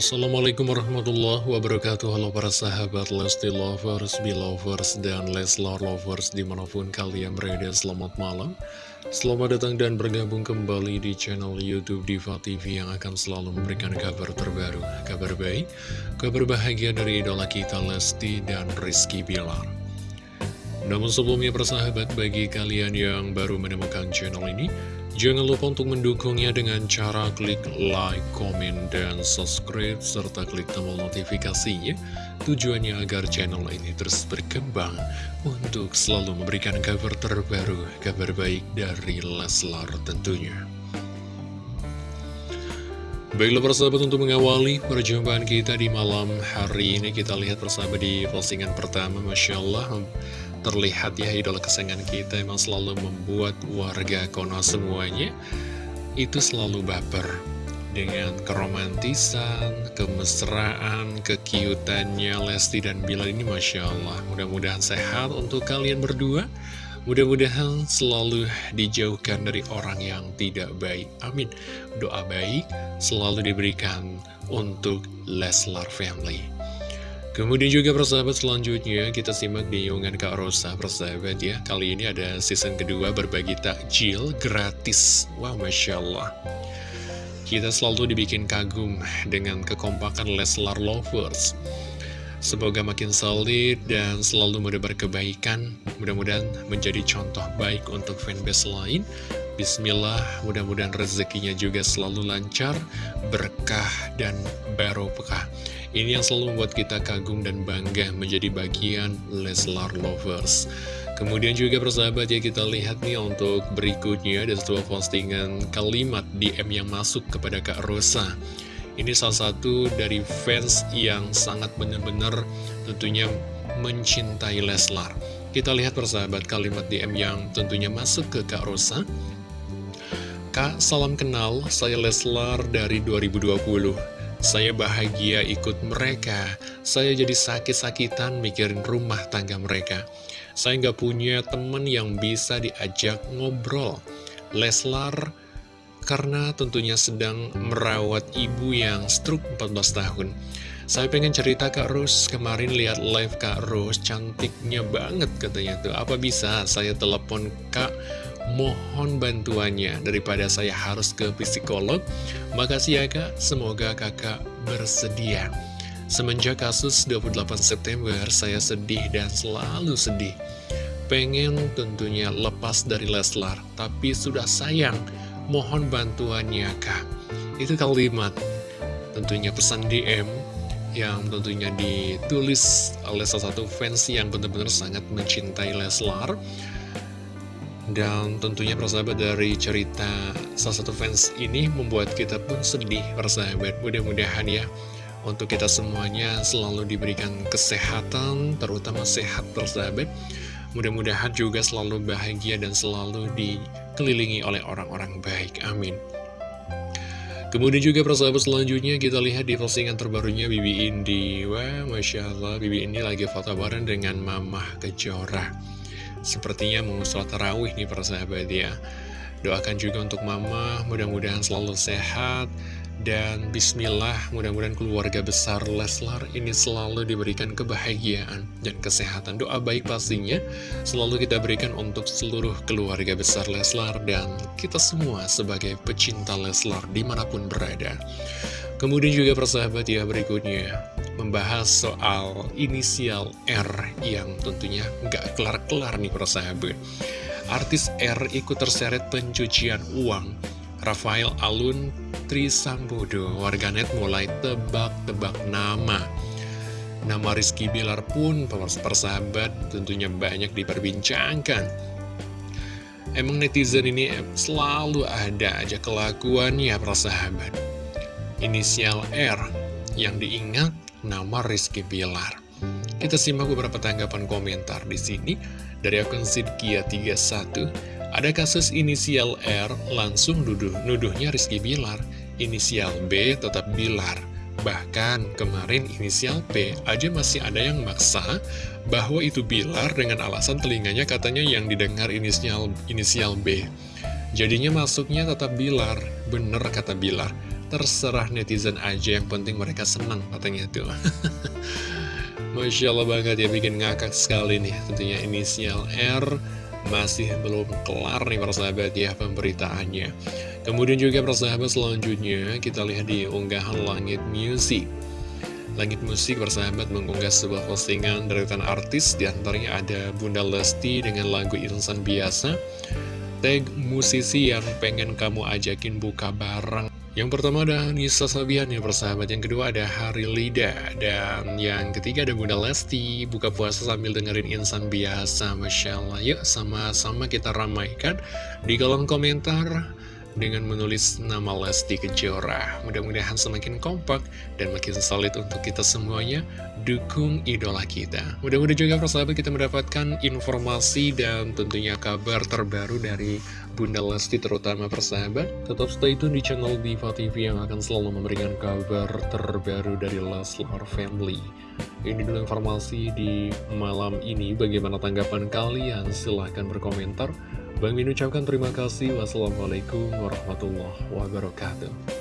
Assalamualaikum warahmatullahi wabarakatuh. Halo para sahabat Lesti Lovers, Belovers, dan Leslar Lovers di mana pun kalian berada selamat malam. Selamat datang dan bergabung kembali di channel Youtube Diva TV yang akan selalu memberikan kabar terbaru Kabar baik, kabar bahagia dari idola kita Lesti dan Rizky Bilar. Namun sebelumnya persahabat bagi kalian yang baru menemukan channel ini Jangan lupa untuk mendukungnya dengan cara klik like, komen, dan subscribe, serta klik tombol notifikasinya. Tujuannya agar channel ini terus berkembang untuk selalu memberikan kabar terbaru, kabar baik dari Leslar tentunya. Baiklah persahabat untuk mengawali perjumpaan kita di malam hari ini Kita lihat persahabat di postingan pertama Masya Allah terlihat ya idola kesayangan kita emang selalu membuat warga Konoha semuanya itu selalu baper dengan keromantisan, kemesraan, kekiutannya Lesti dan Bila ini Masya Allah. Mudah-mudahan sehat untuk kalian berdua. Mudah-mudahan selalu dijauhkan dari orang yang tidak baik. Amin. Doa baik selalu diberikan untuk Leslar Family Kemudian juga persahabat selanjutnya kita simak di unggahan Kak Rosa persahabat ya. Kali ini ada season kedua berbagi takjil gratis. Wah Masya Allah. Kita selalu dibikin kagum dengan kekompakan Leslar Lovers. Semoga makin solid dan selalu mudah berkebaikan. Mudah-mudahan menjadi contoh baik untuk fanbase lain. Bismillah, mudah-mudahan rezekinya juga selalu lancar, berkah, dan barokah. Ini yang selalu membuat kita kagum dan bangga menjadi bagian Leslar Lovers. Kemudian juga persahabat ya kita lihat nih untuk berikutnya ada sebuah postingan kalimat DM yang masuk kepada Kak Rosa. Ini salah satu dari fans yang sangat benar-benar tentunya mencintai Leslar. Kita lihat persahabat kalimat DM yang tentunya masuk ke Kak Rosa. Kak, salam kenal, saya Leslar dari 2020. Saya bahagia ikut mereka. Saya jadi sakit-sakitan mikirin rumah tangga mereka. Saya nggak punya temen yang bisa diajak ngobrol. Leslar karena tentunya sedang merawat ibu yang stroke 14 tahun. Saya pengen cerita Kak Rus, kemarin lihat live Kak Rus, cantiknya banget katanya tuh. Apa bisa saya telepon Kak mohon bantuannya daripada saya harus ke psikolog. Makasih ya kak, semoga kakak bersedia. Semenjak kasus 28 September, saya sedih dan selalu sedih. Pengen tentunya lepas dari Leslar, tapi sudah sayang. Mohon bantuannya kak. Itu kalimat, tentunya pesan DM yang tentunya ditulis oleh salah satu fans yang benar-benar sangat mencintai Leslar dan tentunya persahabat dari cerita salah satu fans ini membuat kita pun sedih persahabat Mudah-mudahan ya untuk kita semuanya selalu diberikan kesehatan terutama sehat persahabat Mudah-mudahan juga selalu bahagia dan selalu dikelilingi oleh orang-orang baik. Amin. Kemudian juga persahabat selanjutnya kita lihat di postingan terbarunya Bibi Indi Wah Masya Allah Bibi Indi lagi foto bareng dengan Mamah Kejora Sepertinya mau sholat tarawih nih para ya. Doakan juga untuk mama, mudah-mudahan selalu sehat. Dan bismillah, mudah-mudahan keluarga besar Leslar ini selalu diberikan kebahagiaan dan kesehatan. Doa baik pastinya selalu kita berikan untuk seluruh keluarga besar Leslar Dan kita semua sebagai pecinta Leslar di mana pun berada Kemudian juga persahabat ya berikutnya membahas soal inisial R yang tentunya nggak kelar-kelar nih persahabat. Artis R ikut terseret pencucian uang. Rafael Alun Trisambodo, warganet mulai tebak-tebak nama. Nama Rizky Bilar pun persahabat tentunya banyak diperbincangkan. Emang netizen ini selalu ada aja kelakuannya persahabat inisial R yang diingat nama Rizky Bilar. Kita simak beberapa tanggapan komentar di sini dari akun Sidkia 31. Ada kasus inisial R langsung nuduh nuduhnya Rizky Bilar, inisial B tetap Bilar. Bahkan kemarin inisial P aja masih ada yang maksa bahwa itu Bilar dengan alasan telinganya katanya yang didengar inisial inisial B. Jadinya masuknya tetap Bilar, bener kata Bilar. Terserah netizen aja yang penting mereka senang katanya tuh. Masya Allah banget ya bikin ngakak sekali nih tentunya inisial R. Masih belum kelar nih persahabat ya pemberitaannya. Kemudian juga persahabat selanjutnya kita lihat di unggahan Langit Music. Langit Musik persahabat mengunggah sebuah postingan dari artis di antaranya ada Bunda Lesti dengan lagu Insan Biasa. Tag musisi yang pengen kamu ajakin buka bareng Yang pertama ada Nisa Sabian ya persahabat Yang kedua ada Hari Lida Dan yang ketiga ada Bunda Lesti Buka puasa sambil dengerin insan biasa Masya Allah Yuk sama-sama kita ramaikan Di kolom komentar dengan menulis nama Lesti Kejora. Mudah-mudahan semakin kompak dan makin solid untuk kita semuanya dukung idola kita. Mudah-mudahan juga persahabat kita mendapatkan informasi dan tentunya kabar terbaru dari Bunda Lesti terutama persahabat. Tetap stay tune di channel Diva TV yang akan selalu memberikan kabar terbaru dari Leslar Family. Ini dulu informasi di malam ini. Bagaimana tanggapan kalian? Silahkan berkomentar. Bang Min ucapkan terima kasih. Wassalamualaikum warahmatullahi wabarakatuh.